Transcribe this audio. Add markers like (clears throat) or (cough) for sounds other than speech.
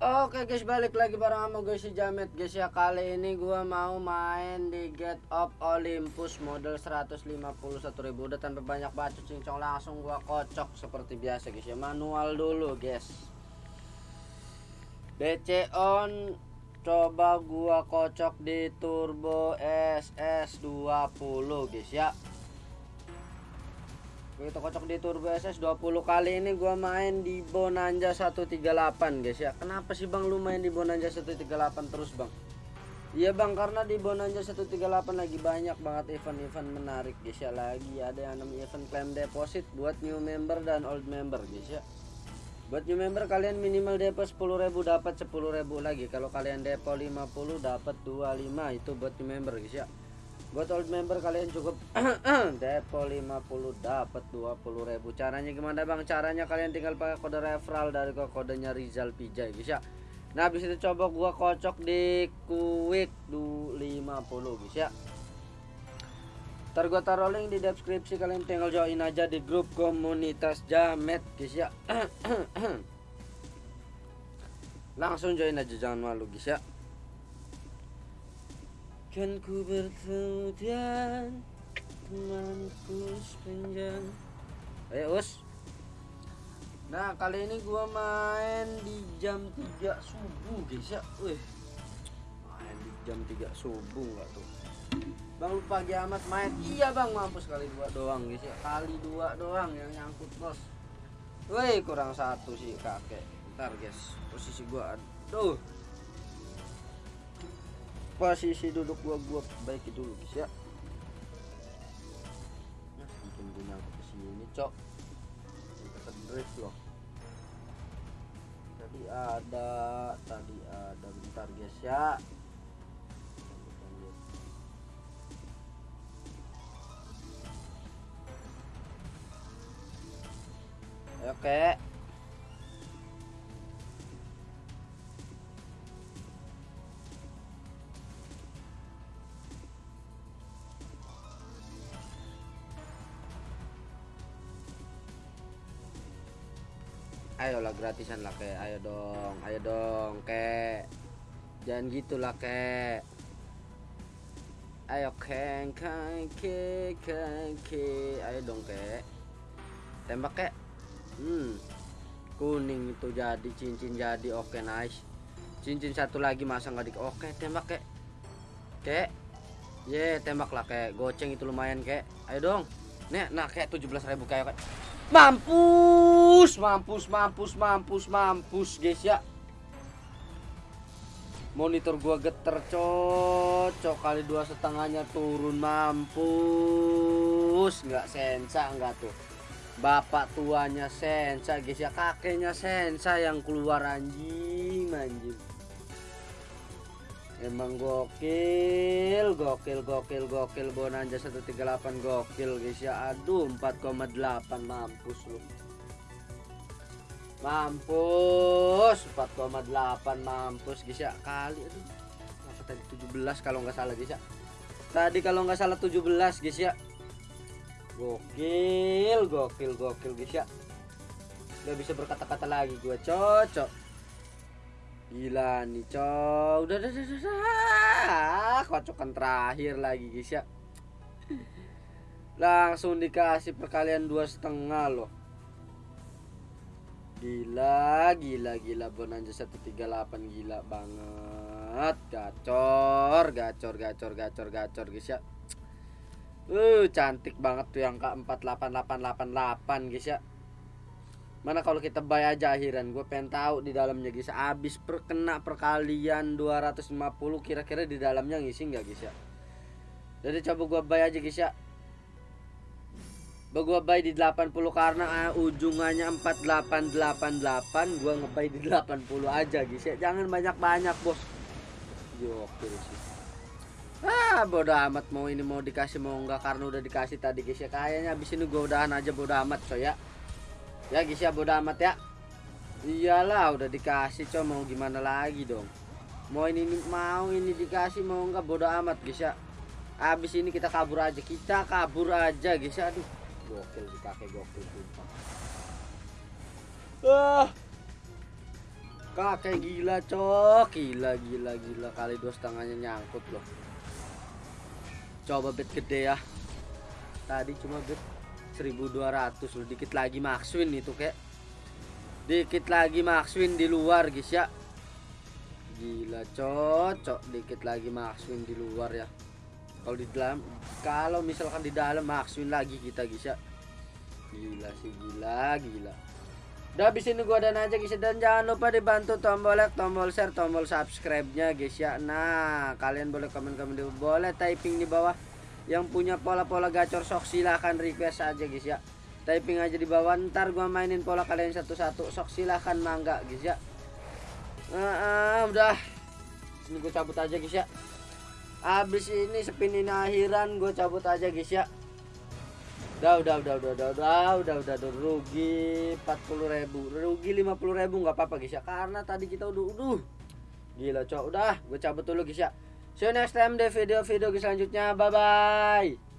Oke guys balik lagi bareng sama gue si Jamet. Guys ya kali ini gua mau main di Get of Olympus model 151.000 udah tanpa banyak bacot cincong langsung gua kocok seperti biasa guys ya. Manual dulu guys. BC on. Coba gua kocok di turbo SS20 guys ya Begitu kocok di Turbo SS 20 kali ini gua main di Bonanza 138 guys ya. Kenapa sih Bang lu main di Bonanza 138 terus Bang? Iya Bang karena di Bonanza 138 lagi banyak banget event-event menarik guys ya lagi ada yang namanya event claim deposit buat new member dan old member guys ya. Buat new member kalian minimal depo 10.000 dapat 10.000 lagi. Kalau kalian depo 50 dapat 25 itu buat new member guys ya buat old member kalian cukup. (clears throat) Depo 50 dapat 20.000 caranya gimana bang? Caranya kalian tinggal pakai kode referral dari kodenya Rizal Pijay ya nah habis itu coba gua kocok di quick 50 guys ya ntar gua taruh link di deskripsi kalian tinggal join aja di grup komunitas jamet guys ya (clears throat) langsung join aja jangan malu guys ya Kan ku bertemu dan temanku sepanjang Ayo us. Nah kali ini gua main di jam 3 subuh guys ya. Wih. Main di jam 3 subuh nggak tuh? Bang lupa pagi amat main. Iya bang mampus kali dua doang guys ya. Kali dua doang yang nyangkut bos. Wih kurang satu sih kakek. Ntar guys posisi gua aduh posisi duduk gua gua baiki dulu guys ya. Nah bikin gue nyangkut ke sini cok. Kita drift loh. Tadi ada tadi ada bentar guys ya. Oke. okay. Ayolah gratisan lah kayak ayo dong ayo dong kek. Jangan gitulah kek. Ayo keng keng ke keng ke ayo dong kek. Tembak kek. Hmm. Kuning itu jadi cincin jadi oke nice. Cincin satu lagi masa nggak di oke tembak kek. Kek. Ye tembak lah kek. Goceng itu lumayan kek. Ayo dong. Nih nah kayak 17.000 kayak kek Mampus, mampus, mampus, mampus, mampus, guys ya. Monitor gua geter cocok kali dua setengahnya turun mampus, nggak sensa nggak tuh. Bapak tuanya sensa guys ya, kakeknya sensa yang keluar anjing, anjing. Emang gokil, gokil, gokil, gokil Bonanza 138 gokil guys ya. Aduh 4,8 mampus lu. Mampus 4,8 mampus guys ya. Kali aduh. Apa tadi 17 kalau nggak salah guys ya. Tadi kalau nggak salah 17 guys ya. Gokil, gokil, gokil guys ya. Gak bisa berkata-kata lagi gua cocok. Gila nih cok. Udah udah udah, udah. Kocokan terakhir lagi guys ya. Langsung dikasih perkalian dua setengah loh. Gila gila gila. Bonanza 138 gila banget. Gacor gacor gacor gacor gacor guys ya. Uh cantik banget tuh yang k 48888 guys ya Mana kalau kita buy aja akhiran? Gue pengen tahu di dalamnya guys Abis perkena perkalian 250 Kira-kira di dalamnya ngisi nggak guys ya? Jadi coba gue buy aja guys ya. Gue buy di 80 karena uh, ujungannya 4888 Gue ngebuy di 80 aja guys ya. Jangan banyak-banyak bos. Oke sih Ah bodo amat. Mau ini mau dikasih mau enggak karena udah dikasih tadi guys ya. Kayaknya abis ini gue udahan aja bodo amat so ya ya guys ya bodo amat ya. Iyalah udah dikasih cow mau gimana lagi dong? Mau ini mau ini dikasih mau enggak bodo amat guys ya habis ini kita kabur aja. Kita kabur aja guys ya aduh. Gokil si kakek gokil sumpah. Ah. Kakek gila cok. Gila gila gila. Kali dua setengahnya nyangkut loh. Coba bet gede ya. Tadi cuma bet 1200 loh dikit lagi Maxwin itu kek. Dikit lagi Maxwin di luar guys ya. Gila cocok dikit lagi Maxwin di luar ya. Kalau di dalam kalau misalkan di dalam Maxwin lagi kita guys ya. Gila sih gila gila. Udah habis ini gua dan aja guys dan jangan lupa dibantu tombol like tombol share tombol subscribe nya guys ya. Nah kalian boleh komen-komen di boleh typing di bawah yang punya pola-pola gacor sok silahkan request aja guys ya. Typing aja di bawah ntar gua mainin pola kalian satu-satu. Sok silahkan mangga guys ya. Ah, ah, udah. Ini gue cabut aja guys ya. Abis ini spinin akhiran gue cabut aja guys ya. Udah udah udah udah udah udah udah udah udah rugi 40 ribu. Rugi 50 ribu nggak apa-apa guys ya. Karena tadi kita udah udah gila cok. Udah gue cabut dulu guys ya see you next time di video-video selanjutnya. Bye bye